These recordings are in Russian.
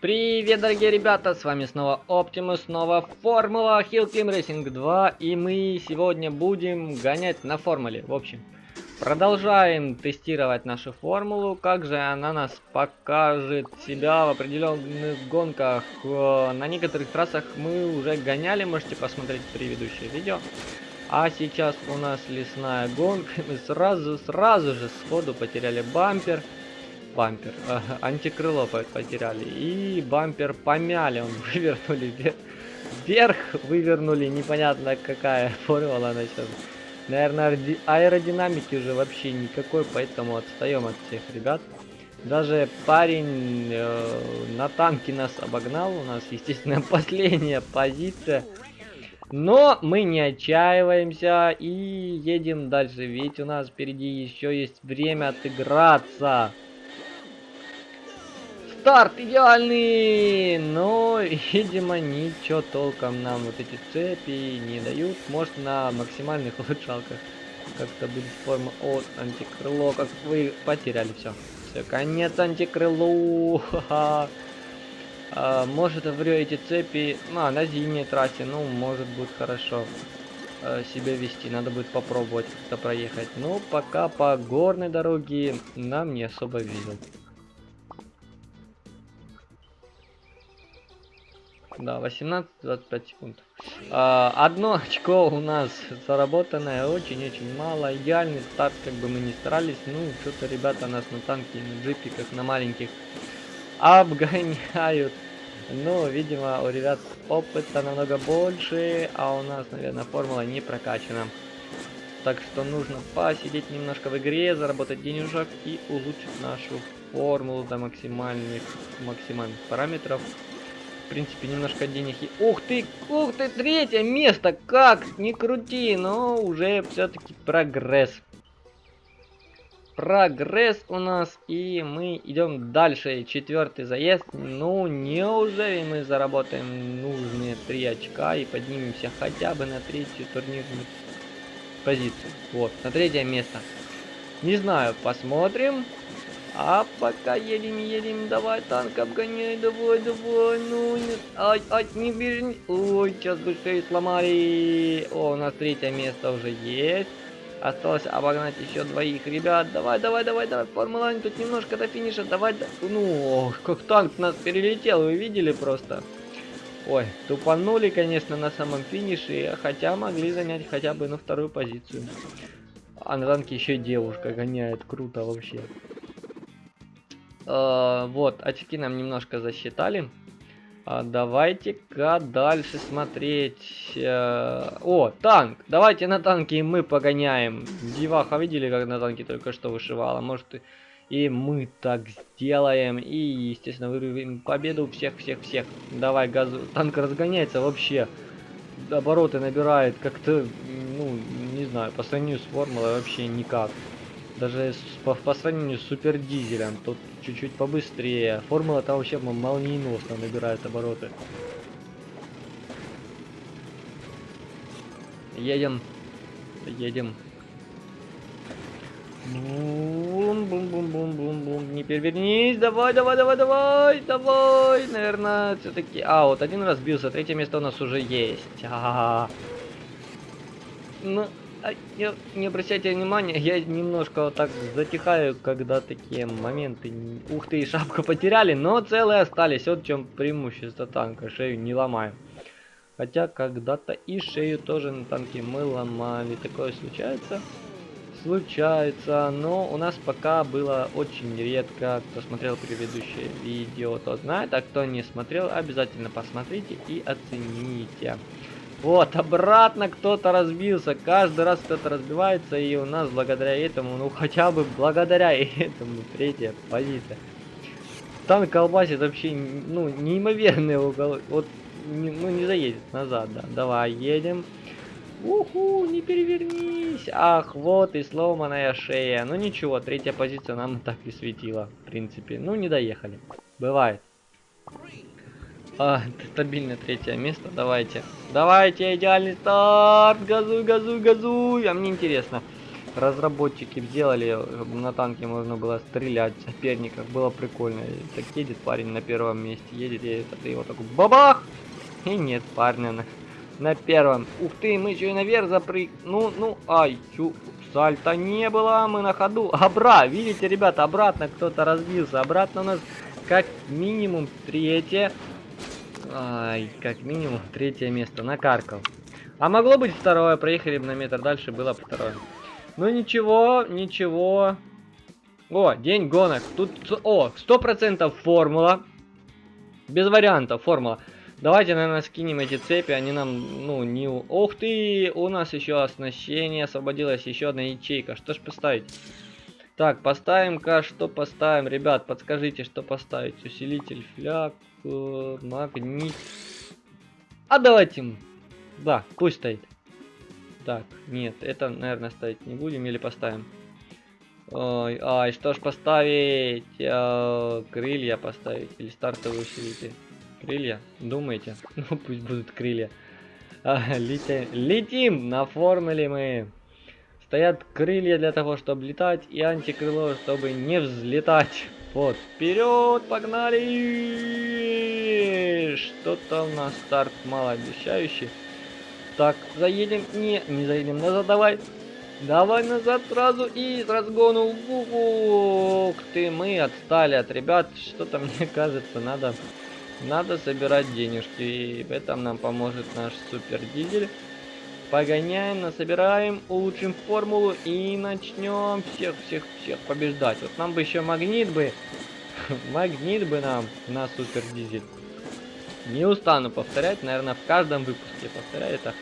Привет, дорогие ребята, с вами снова Оптимус, снова Формула Climb Racing 2, и мы сегодня будем гонять на формуле, в общем. Продолжаем тестировать нашу формулу, как же она нас покажет себя в определенных гонках. Э, на некоторых трассах мы уже гоняли, можете посмотреть предыдущее видео. А сейчас у нас лесная гонка, мы сразу, сразу же сходу потеряли бампер бампер. Антикрыло потеряли. И бампер помяли. Он вывернули вверх. Вывернули. Непонятно какая формула она сейчас. Наверное, аэродинамики уже вообще никакой, поэтому отстаем от всех ребят. Даже парень э, на танке нас обогнал. У нас, естественно, последняя позиция. Но мы не отчаиваемся и едем дальше. Ведь у нас впереди еще есть время отыграться старт идеальный! Но, видимо, ничего толком нам вот эти цепи не дают. Может, на максимальных улучшалках как-то будет форма от антикрыло. Как вы потеряли все. Все, конец антикрылу. А, может, врю эти цепи. Ну, а, на зимней трассе, ну, может, будет хорошо а, себя вести. Надо будет попробовать как-то проехать. Но пока по горной дороге нам не особо видел. Да, 18-25 секунд. А, одно очко у нас заработанное, очень-очень мало. Идеальный старт, как бы мы ни старались. Ну, что-то ребята нас на танке, на джипиках, на маленьких обгоняют. Ну, видимо, у ребят опыта намного больше, а у нас, наверное, формула не прокачана. Так что нужно посидеть немножко в игре, заработать денежек и улучшить нашу формулу до максимальных, максимальных параметров принципе, немножко денег. Ух ты, ух ты, третье место, как, не крути, но уже все-таки прогресс. Прогресс у нас, и мы идем дальше. Четвертый заезд. Ну, неужели мы заработаем нужные три очка и поднимемся хотя бы на третью турнирную позицию. Вот, на третье место. Не знаю, посмотрим. А пока едем, едем, давай танк обгоняй, давай, давай, ну, не, ай, ай, не бежи, ой, сейчас бы шею сломали. О, у нас третье место уже есть. Осталось обогнать еще двоих ребят. Давай, давай, давай, давай, Формула тут немножко до финиша, давай, да... ну, как танк нас перелетел, вы видели просто? Ой, тупанули, конечно, на самом финише, хотя могли занять хотя бы на вторую позицию. А на танке еще девушка гоняет, круто вообще. Э, вот, очки нам немножко засчитали. А давайте-ка дальше смотреть. Э, о, танк. Давайте на танке мы погоняем. Диваха видели, как на танке только что вышивала? Может, и мы так сделаем. И, естественно, вырвем победу всех-всех-всех. Давай, газу. Танк разгоняется вообще. Обороты набирает как-то, ну, не знаю, по сравнению с формулой вообще никак. Даже по, по сравнению с супер дизелем, тут чуть-чуть побыстрее. Формула там вообще молниеносно набирает обороты. Едем. Едем. Бум-бум-бум-бум-бум-бум. Не перевернись. Давай, давай, давай, давай, давай. Наверное, все-таки... А, вот один раз бился. Третье место у нас уже есть. А -а -а. Ну, а, не, не обращайте внимания, я немножко вот так затихаю, когда такие моменты. Ух ты, шапку потеряли, но целые остались. Вот в чем преимущество танка, шею не ломаем. Хотя когда-то и шею тоже на танке мы ломали. Такое случается? Случается, но у нас пока было очень редко. Кто смотрел предыдущее видео, тот знает, а кто не смотрел, обязательно посмотрите и оцените. Вот, обратно кто-то разбился. Каждый раз кто-то разбивается, и у нас благодаря этому, ну хотя бы благодаря этому, третья позиция. Танк колбасит вообще, ну, неимоверный угол. Вот, не, ну, не заедет назад, да. Давай, едем. Уху, не перевернись. Ах, вот и сломанная шея. Ну ничего, третья позиция нам так и светила, в принципе. Ну, не доехали. Бывает. А, стабильное третье место, давайте. Давайте, идеальный старт, газуй, газуй, газуй. А мне интересно, разработчики сделали, на танке можно было стрелять соперников. Было прикольно. Так едет парень на первом месте, едет, едет, а ты его такой бабах! И нет парня на, на первом. Ух ты, мы еще и наверх запрыг... Ну, ну, ай, чу... Сальта не было, мы на ходу. Обра, видите, ребята, обратно кто-то разбился. Обратно у нас как минимум третье. Ай, как минимум третье место. Накаркал. А могло быть второе. Проехали бы на метр дальше, было бы второе. Ну ничего, ничего. О, день гонок. Тут, о, сто процентов формула. Без вариантов формула. Давайте, наверное, скинем эти цепи, они нам, ну, не... Ух ты, у нас еще оснащение, освободилась еще одна ячейка. Что ж поставить? Так, поставим-ка, что поставим? Ребят, подскажите, что поставить? Усилитель, фляг, э, магнит. А давайте, да, пусть стоит. Так, нет, это, наверное, ставить не будем или поставим? Ой, ай, что ж поставить? Э, крылья поставить или стартовый усилитель? Крылья? Думаете? Ну, пусть будут крылья. А, летим, летим на формуле мы. Стоят крылья для того, чтобы летать, и антикрыло, чтобы не взлетать. Вот, вперед, погнали! Что-то у нас старт малообещающий. Так, заедем. Не, не заедем назад, давай. Давай назад сразу и с разгону. Ух ты, мы отстали от ребят. Что-то мне кажется, надо, надо собирать денежки. И в этом нам поможет наш супер дизель. Погоняем, насобираем, улучшим формулу и начнем всех-всех-всех побеждать. Вот нам бы еще магнит бы. магнит бы нам на супер дизель. Не устану повторять, наверное, в каждом выпуске повторяю это.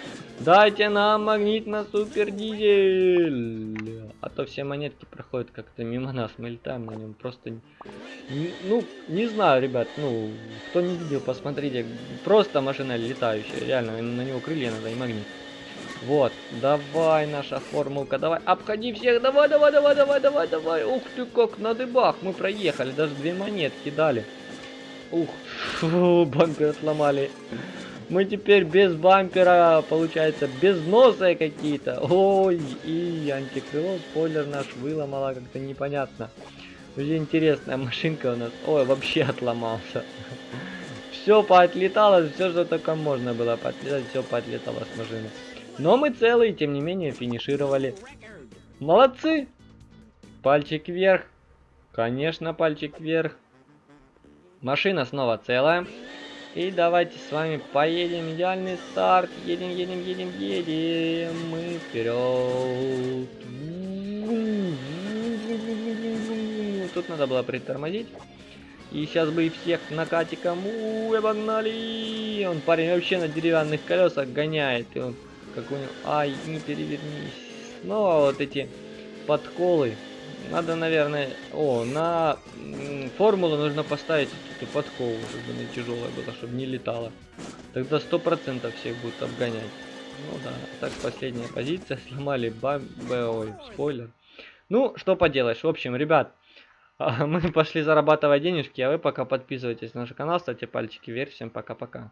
Дайте нам магнит на супер дизель. А то все монетки проходят как-то мимо нас. Мы летаем на нем просто... Ну, не знаю, ребят. Ну, кто не видел, посмотрите. Просто машина летающая. Реально, на него крылья надо и магнит. Вот, давай наша формулка, давай, обходи всех, давай, давай, давай, давай, давай, давай. Ух ты, как на дыбах, мы проехали, даже две монетки дали. Ух, фу, бампер сломали. Мы теперь без бампера, получается, без носа какие-то. Ой, и антикрыло, спойлер наш выломала, как-то непонятно. Уже интересная машинка у нас. Ой, вообще отломался. Все поотлетало, все, что только можно было поотлетать, все поотлетало с машины. Но мы целые, тем не менее, финишировали. Молодцы! Пальчик вверх. Конечно, пальчик вверх. Машина снова целая. И давайте с вами поедем. Идеальный старт. Едем, едем, едем, едем. Мы вперед. Тут надо было притормозить. И сейчас бы и всех накатиком. Уй, погнали. Он парень вообще на деревянных колесах гоняет. И он как у него... Ай, не перевернись. Снова вот эти подколы. Надо, наверное... О, на формулу нужно поставить эту подкову, чтобы она тяжелая была, чтобы не летала. Тогда сто процентов всех будут обгонять. Ну да, так последняя позиция. Сломали бам... Ой, спойлер. Ну, что поделаешь. В общем, ребят, мы пошли зарабатывать денежки, а вы пока подписывайтесь на наш канал, ставьте пальчики вверх. Всем пока-пока.